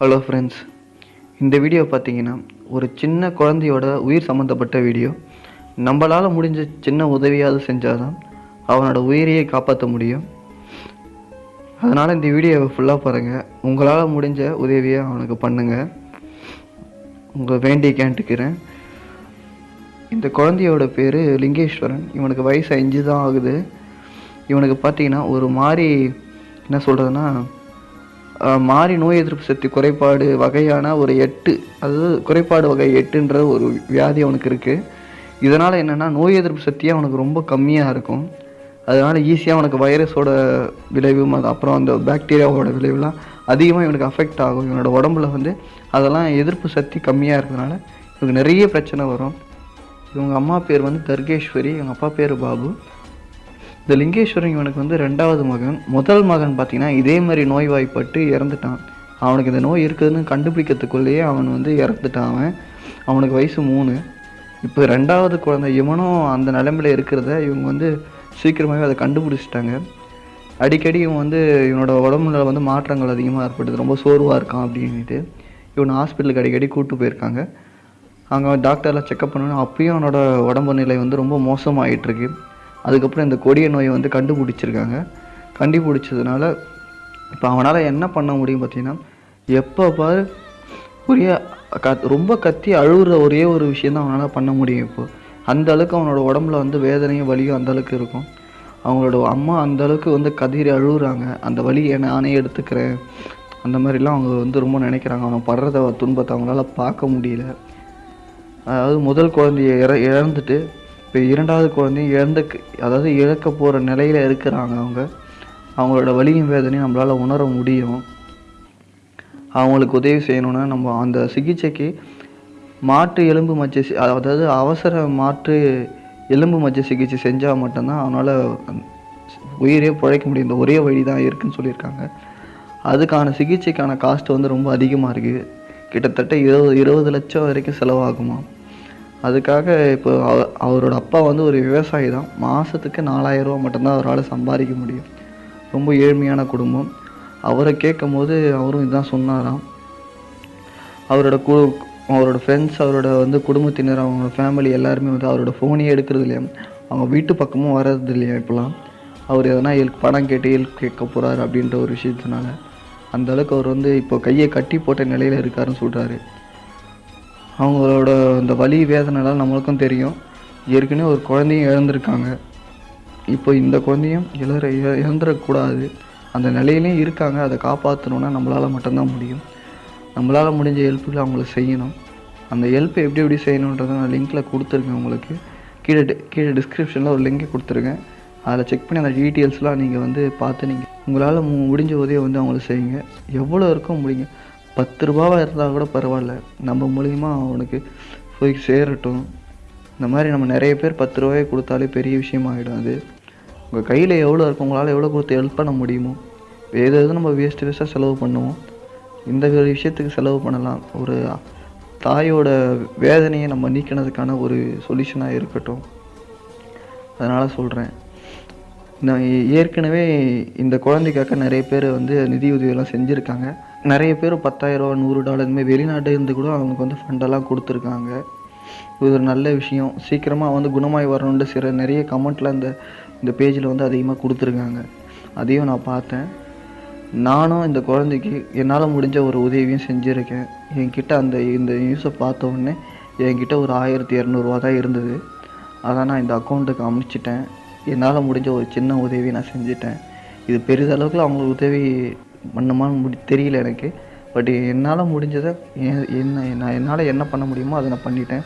Hello friends இந்த video பார்த்தீங்கன்னா ஒரு சின்ன குழந்தையோட உயிர் சம்மந்தப்பட்ட வீடியோ நம்மளால் முடிஞ்ச சின்ன உதவியாவது செஞ்சால் தான் அவனோட உயிரையே காப்பாற்ற முடியும். அதனால் இந்த வீடியோவை ஃபுல்லாக பாருங்கள் உங்களால் முடிஞ்ச உதவியை அவனுக்கு பண்ணுங்கள் உங்கள் வேண்டி கேட்டுக்கிறேன் இந்த குழந்தையோட பேர் லிங்கேஸ்வரன். இவனுக்கு வயசு அஞ்சு தான் ஆகுது. இவனுக்கு பார்த்தீங்கன்னா ஒரு மாதிரி என்ன சொல்கிறதுனா மாறி நோய் எதிர்ப்பு சக்தி குறைபாடு வகையான ஒரு எட்டு அதாவது குறைபாடு வகை எட்டுன்ற ஒரு வியாதி அவனுக்கு இருக்குது இதனால் என்னென்னா நோய் எதிர்ப்பு சக்தியே அவனுக்கு ரொம்ப கம்மியாக இருக்கும். அதனால் ஈஸியாக அவனுக்கு வைரஸோட விளைவும் அது அப்புறம் அந்த பாக்டீரியாவோட விளைவுலாம் அதிகமாக இவனுக்கு அஃபெக்ட் ஆகும். இவனோட உடம்புல வந்து அதெல்லாம் எதிர்ப்பு சக்தி கம்மியாக இருக்கிறதுனால இவனுக்கு நிறைய பிரச்சனை வரும். இவங்க அம்மா பேர் வந்து தர்கேஸ்வரி இவங்க அப்பா பேர் பாபு. இந்த லிங்கேஸ்வரன் இவனுக்கு வந்து ரெண்டாவது மகன். முதல் மகன் பார்த்தீங்கன்னா இதே மாதிரி நோய்வாய்ப்பட்டு இறந்துட்டான். அவனுக்கு இந்த நோய் இருக்குதுன்னு கண்டுபிடிக்கிறதுக்குள்ளேயே அவன் வந்து இறந்துட்டான் அவன். அவனுக்கு வயசு மூணு. இப்போ ரெண்டாவது குழந்தை இவனும் அந்த நிலைமையில இருக்கிறத இவங்க வந்து சீக்கிரமாகவே அதை கண்டுபிடிச்சிட்டாங்க. அடிக்கடி இவன் வந்து இவனோட உடம்புல வந்து மாற்றங்கள் அதிகமாக ஏற்படுது. ரொம்ப சோர்வாக இருக்கான் அப்படின்ட்டு இவனை ஹாஸ்பிட்டலுக்கு அடிக்கடி கூப்பிட்டு போயிருக்காங்க. அங்கே டாக்டர்லாம் செக்கப் பண்ணணும் அப்பயும் அவனோட உடம்பு நிலை வந்து ரொம்ப மோசமாயிட்டு இருக்கு. அதுக்கப்புறம் இந்த கொடிய நோயை வந்து கண்டுபிடிச்சிருக்காங்க. கண்டுபிடிச்சதுனால இப்போ அவனால் என்ன பண்ண முடியும் பார்த்தீங்கன்னா எப்போ பாரு ஒரே க ரொம்ப கத்தி அழுகுற ஒரே ஒரு விஷயம் தான் அவனால் பண்ண முடியும் இப்போ. அந்த அளவுக்கு அவனோட உடம்புல வந்து வேதனையும் வலியும் அந்த அளவுக்கு இருக்கும். அவங்களோட அம்மா அந்த அளவுக்கு வந்து கதிரி அழுகுறாங்க. அந்த வலியை நானே எடுத்துக்கிறேன். அந்த மாதிரிலாம் அவங்க வந்து ரொம்ப நினைக்கிறாங்க. அவன் படுறத துன்பத்தை அவங்களால பார்க்க முடியல. அதாவது முதல் குழந்தைய இற இழந்துட்டு இப்போ இரண்டாவது குழந்தையும் இழந்து அதாவது இழக்க போகிற நிலையில் இருக்கிறாங்க அவங்க. அவங்களோட வலியும் வேதனையும் நம்மளால் உணர முடியும். அவங்களுக்கு உதவி செய்யணும்னா நம்ம அந்த சிகிச்சைக்கு மாற்று எலும்பு மச்ச அதாவது அவசர மாற்று எலும்பு மச்சை சிகிச்சை செஞ்சால் மட்டும்தான் அவனால் உயிரே பிழைக்க முடியும். இந்த ஒரே வழி தான் இருக்குன்னு சொல்லியிருக்காங்க. அதுக்கான சிகிச்சைக்கான காஸ்ட் வந்து ரொம்ப அதிகமாக இருக்குது கிட்டத்தட்ட இருபது இருபது லட்சம் வரைக்கும் செலவாகுமா அதுக்காக இப்போ அவரோட அப்பா வந்து ஒரு விவசாயி தான். மாதத்துக்கு நாலாயிரம் மட்டும்தான் அவரால் சம்பாதிக்க முடியும். ரொம்ப ஏழ்மையான குடும்பம். அவரை கேட்கும் போது அவரும் இதுதான் சொன்னாராம். அவரோட கு அவரோட ஃப்ரெண்ட்ஸ் அவரோட வந்து குடும்பத்தினர் அவங்களோட ஃபேமிலி எல்லாருமே வந்து அவரோட ஃபோனே எடுக்கிறது இல்லையா? அவங்க வீட்டு பக்கமும் வர்றது இல்லையா இப்போலாம்? அவர் எதனா ஹெல்ப் பணம் கேட்டு ஹெல்ப் கேட்க போகிறாரு அப்படின்ற ஒரு விஷயத்தினால. அந்த அளவுக்கு அவர் வந்து இப்போ கையை கட்டி போட்ட நிலையில் இருக்காருன்னு சொல்கிறாரு அவங்களோட இந்த வலி வேதனைலாம் நம்மளுக்கும் தெரியும். ஏற்கனவே ஒரு குழந்தையும் இழந்திருக்காங்க இப்போ இந்த குழந்தையும் இழற இழ- இழந்துடக்கூடாது. அந்த நிலையிலையும் இருக்காங்க. அதை காப்பாற்றணுன்னா நம்மளால் மட்டும்தான் முடியும். நம்மளால் முடிஞ்ச ஹெல்ப்புகளை அவங்களுக்கு செய்யணும். அந்த ஹெல்ப்பை எப்படி எப்படி செய்யணுன்றதை நான் லிங்க்கில் கொடுத்துருக்கேன் உங்களுக்கு. கீழே கீழே டிஸ்கிரிப்ஷனில் ஒரு லிங்க் கொடுத்துருக்கேன். அதில் செக் பண்ணி அந்த டீட்டெயில்ஸ்லாம் நீங்கள் வந்து பார்த்து நீங்கள் உங்களால் மு- முடிஞ்ச உதவியை வந்து அவங்களுக்கு செய்யுங்க. எவ்வளோ இருக்கோ முடியுங்க பத்து ரூபாவாக இருந்தால் கூட பரவாயில்ல. நம்ம மூலிமா அவனுக்கு போய் சேரட்டும். இந்த மாதிரி நம்ம நிறைய பேர் பத்து ரூபாயை கொடுத்தாலே பெரிய விஷயம் ஆகிடும் அது. உங்கள் கையில் எவ்வளோ இருக்கும் உங்களால் எவ்வளோ கொடுத்து ஹெல்ப் பண்ண முடியுமோ வேறு எதுவும் நம்ம வேஸ்ட் வேஸ்ட்டாக செலவு பண்ணுவோம். இந்த ஒரு விஷயத்துக்கு செலவு பண்ணலாம். ஒரு தாயோட வேதனையை நம்ம நீக்கினதுக்கான ஒரு சொல்யூஷனாக இருக்கட்டும். அதனால் சொல்கிறேன் நான் ஏற்கனவே இந்த குழந்தைக்காக நிறைய பேர் வந்து நிதி உதவியெல்லாம் செஞ்சுருக்காங்க. நிறைய பேர் பத்தாயிரரூவா நூறு டாலர் இந்தமாதிரி வெளிநாட்டு இருந்து கூட அவங்களுக்கு வந்து ஃபண்டெல்லாம் கொடுத்துருக்காங்க. இது ஒரு நல்ல விஷயம். சீக்கிரமாக வந்து குணமாய் வரணுன்ட்டு சில நிறைய கமெண்ட்டில் இந்த இந்த பேஜில் வந்து அதிகமாக கொடுத்துருக்காங்க. அதையும் நான் பார்த்தேன். நானும் இந்த குழந்தைக்கு என்னால் முடிஞ்ச ஒரு உதவியும் செஞ்சுருக்கேன். என்கிட்ட அந்த இந்த நியூஸை பார்த்த உடனே என்கிட்ட ஒரு ஆயிரத்தி இரநூறுவா தான் இருந்தது. அதை நான் இந்த அக்கௌண்ட்டுக்கு அமைச்சிட்டேன். என்னால் முடிஞ்ச ஒரு சின்ன உதவி நான் செஞ்சுட்டேன். இது பெரிதளவுக்கு அவங்களுக்கு உதவி பண்ணுமான்னு முடி தெரியல எனக்கு. பட் என்னால் முடிஞ்சதை என்ன நான் என்னால் என்ன பண்ண முடியுமோ அதை நான் பண்ணிட்டேன்.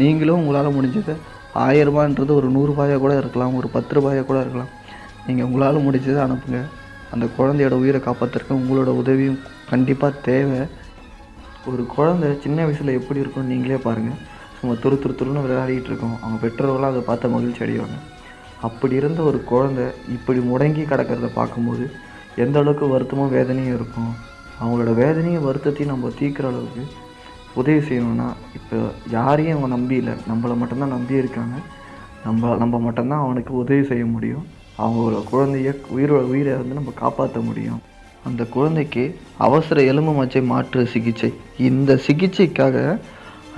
நீங்களும் உங்களால் முடிஞ்சதை ஆயிரரூபான்றது ஒரு நூறுரூபாயாக கூட இருக்கலாம் ஒரு பத்து ரூபாயாக கூட இருக்கலாம். நீங்கள் உங்களால் முடிஞ்சதை அனுப்புங்க. அந்த குழந்தையோட உயிரை காப்பாற்றுறதுக்கு உங்களோட உதவியும் கண்டிப்பாக தேவை. ஒரு குழந்தை சின்ன வயசில் எப்படி இருக்கும்னு நீங்களே பாருங்கள் சும்மா துரு துரு துருன்னு விளையாடிட்டு இருக்கோம். அவங்க பெற்றோர்களும் அதை பார்த்து மகிழ்ச்சி அடைவாங்க. அப்படி இருந்த ஒரு குழந்தை இப்படி முடங்கி கிடக்கிறத பார்க்கும்போது எந்த அளவுக்கு வருத்தமும் வேதனையும் இருக்கும். அவங்களோட வேதனையும் வருத்தத்தையும் நம்ம தீர்க்குற அளவுக்கு உதவி செய்யணும்னா இப்போ யாரையும் அவங்க நம்பி இல்லை. நம்மளை மட்டும்தான் நம்பி இருக்காங்க. நம்ம நம்ம மட்டும்தான் அவனுக்கு உதவி செய்ய முடியும். அவங்களோட குழந்தைய உயிரோட உயிரை வந்து நம்ம காப்பாற்ற முடியும். அந்த குழந்தைக்கு அவசர எலும்பு மச்சை மாற்று சிகிச்சை. இந்த சிகிச்சைக்காக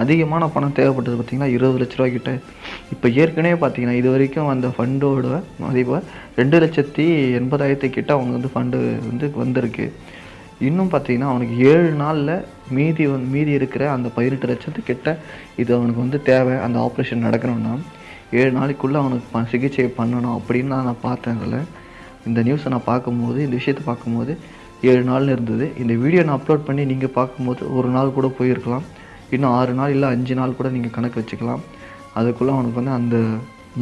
அதிகமான பணம் தேவைப்பட்டது பார்த்திங்கன்னா இருபது லட்ச ரூபா கிட்ட இப்போ ஏற்கனவே பார்த்தீங்கன்னா இது வரைக்கும் அந்த ஃபண்டோட மதிப்பை ரெண்டு லட்சத்தி எண்பதாயிரத்து கிட்ட அவங்க வந்து ஃபண்டு வந்து வந்திருக்கு. இன்னும் பார்த்தீங்கன்னா அவனுக்கு ஏழு நாளில் மீதி வந்து மீதி இருக்கிற அந்த பதினெட்டு லட்சத்து கிட்ட இது அவனுக்கு வந்து தேவை. அந்த ஆப்ரேஷன் நடக்கணும்னா ஏழு நாளைக்குள்ளே அவனுக்கு ப- சிகிச்சை பண்ணணும் அப்படின்னு தான் நான் பார்த்தேன் அதில். இந்த நியூஸை நான் பார்க்கும்போது இந்த விஷயத்தை பார்க்கும்போது ஏழு நாள்னு இருந்தது. இந்த வீடியோ நான் அப்லோட் பண்ணி நீங்கள் பார்க்கும்போது ஒரு நாள் கூட போயிருக்கலாம். இன்னும் ஆறு நாள் இல்லை அஞ்சு நாள் கூட நீங்கள் கணக்கு வச்சுக்கலாம். அதுக்குள்ளே அவனுக்கு வந்து அந்த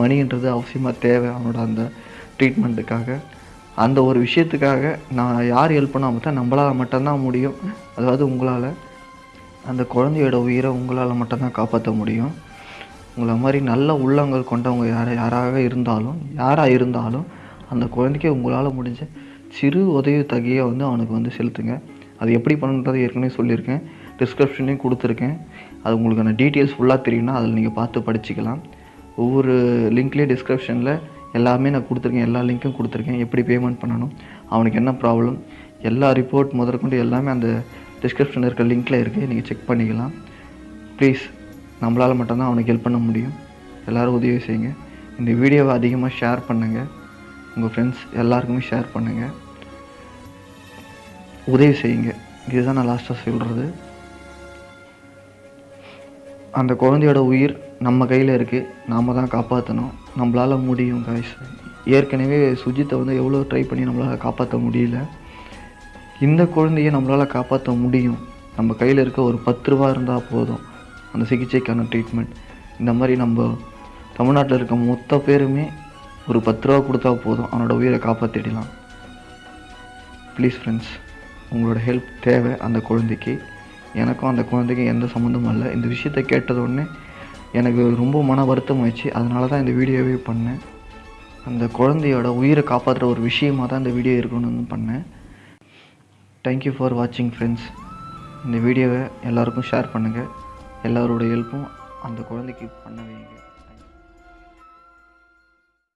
மணின்றது அவசியமாக தேவை அவனோட அந்த ட்ரீட்மெண்ட்டுக்காக அந்த ஒரு விஷயத்துக்காக நான் யார் ஹெல்ப் பண்ணால் மட்டும் நம்மளால் மட்டும்தான் முடியும். அதாவது உங்களால் அந்த குழந்தையோட உயிரை உங்களால் மட்டும்தான் காப்பாற்ற முடியும். உங்களை மாதிரி நல்ல உள்ளங்கள் கொண்டவங்க யார் யாராக இருந்தாலும் யாராக இருந்தாலும் அந்த குழந்தைக்கு உங்களால் முடிஞ்ச சிறு உதவி தகையை வந்து அவனுக்கு வந்து செலுத்துங்க. அது எப்படி பண்ணுறது ஏற்கனவே சொல்லியிருக்கேன். டிஸ்கிரிப்ஷன்லேயும் கொடுத்துருக்கேன். அது உங்களுக்கான டீட்டெயில்ஸ் ஃபுல்லாக தெரியும்னா அதில் நீங்கள் பார்த்து படிச்சுக்கலாம். ஒவ்வொரு லிங்க்லேயும் டிஸ்கிரிப்ஷனில் எல்லாமே நான் கொடுத்துருக்கேன். எல்லா லிங்க்கும் கொடுத்துருக்கேன். எப்படி பேமெண்ட் பண்ணணும் அவனுக்கு என்ன ப்ராப்ளம் எல்லா ரிப்போர்ட் முதற்கொண்டு எல்லாமே அந்த டிஸ்கிரிப்ஷனில் இருக்கிற லிங்க்கில் இருக்குது நீங்கள் செக் பண்ணிக்கலாம். ப்ளீஸ் நம்மளால் மட்டும்தான் அவனுக்கு ஹெல்ப் பண்ண முடியும். எல்லோரும் உதவி செய்யுங்க. இந்த வீடியோவை அதிகமாக ஷேர் பண்ணுங்கள் உங்கள் ஃப்ரெண்ட்ஸ் எல்லாருக்குமே ஷேர் பண்ணுங்கள் உதவி செய்யுங்க. இதுதான் நான் லாஸ்ட்டாக சொல்கிறது அந்த குழந்தையோட உயிர் நம்ம கையில் இருக்குது நாம் தான் காப்பாற்றணும் நம்மளால் முடியும் காய்ஸ் ஏற்கனவே சுஜித்தை வந்து எவ்வளோ ட்ரை பண்ணி நம்மளால் காப்பாற்ற முடியல. இந்த குழந்தையை நம்மளால் காப்பாற்ற முடியும். நம்ம கையில் இருக்க ஒரு பத்து ரூபா இருந்தால் போதும். அந்த சிகிச்சைக்கான ட்ரீட்மெண்ட் இந்த மாதிரி நம்ம தமிழ்நாட்டில் இருக்க மொத்த பேருமே ஒரு பத்து ரூபா கொடுத்தா போதும். அவனோட உயிரை காப்பாற்றிடலாம் ப்ளீஸ் ஃப்ரெண்ட்ஸ் உங்களோட ஹெல்ப் தேவை அந்த குழந்தைக்கு. எனக்கும் அந்த குழந்தைக்கும் எந்த சம்மந்தமும் இல்லை. இந்த விஷயத்தை கேட்டதோடனே எனக்கு ரொம்ப மன வருத்தம் ஆயிடுச்சு. அதனால தான் இந்த வீடியோவே பண்ணேன். அந்த குழந்தையோட உயிரை காப்பாற்றுற ஒரு விஷயமாக தான் இந்த வீடியோ இருக்கணும்னு பண்ணேன். தேங்க்யூ ஃபார் வாட்சிங் ஃப்ரெண்ட்ஸ் இந்த வீடியோவை எல்லாருக்கும் ஷேர் பண்ணுங்கள் எல்லாரோட ஹெல்ப்பும் அந்த குழந்தைக்கு பண்ண வைங்க